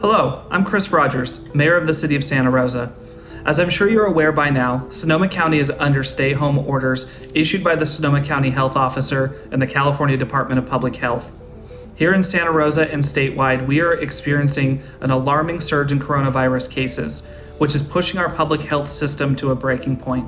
Hello, I'm Chris Rogers, Mayor of the City of Santa Rosa. As I'm sure you're aware by now, Sonoma County is under stay home orders issued by the Sonoma County Health Officer and the California Department of Public Health. Here in Santa Rosa and statewide, we are experiencing an alarming surge in coronavirus cases, which is pushing our public health system to a breaking point.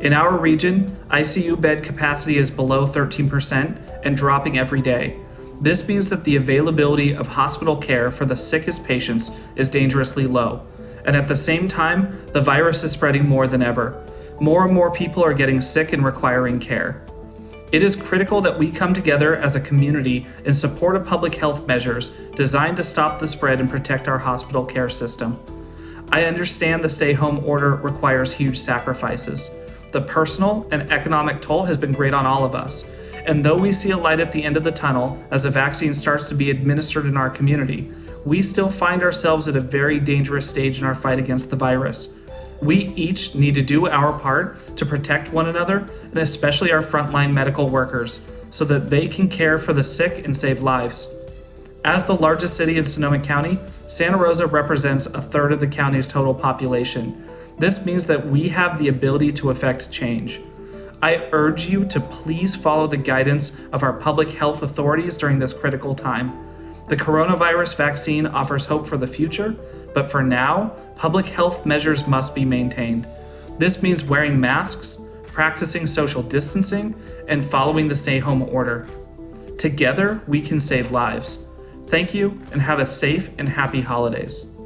In our region, ICU bed capacity is below 13% and dropping every day. This means that the availability of hospital care for the sickest patients is dangerously low. And at the same time, the virus is spreading more than ever. More and more people are getting sick and requiring care. It is critical that we come together as a community in support of public health measures designed to stop the spread and protect our hospital care system. I understand the stay home order requires huge sacrifices. The personal and economic toll has been great on all of us. And though we see a light at the end of the tunnel as a vaccine starts to be administered in our community, we still find ourselves at a very dangerous stage in our fight against the virus. We each need to do our part to protect one another, and especially our frontline medical workers, so that they can care for the sick and save lives. As the largest city in Sonoma County, Santa Rosa represents a third of the county's total population. This means that we have the ability to affect change. I urge you to please follow the guidance of our public health authorities during this critical time. The coronavirus vaccine offers hope for the future, but for now, public health measures must be maintained. This means wearing masks, practicing social distancing, and following the stay home order. Together, we can save lives. Thank you and have a safe and happy holidays.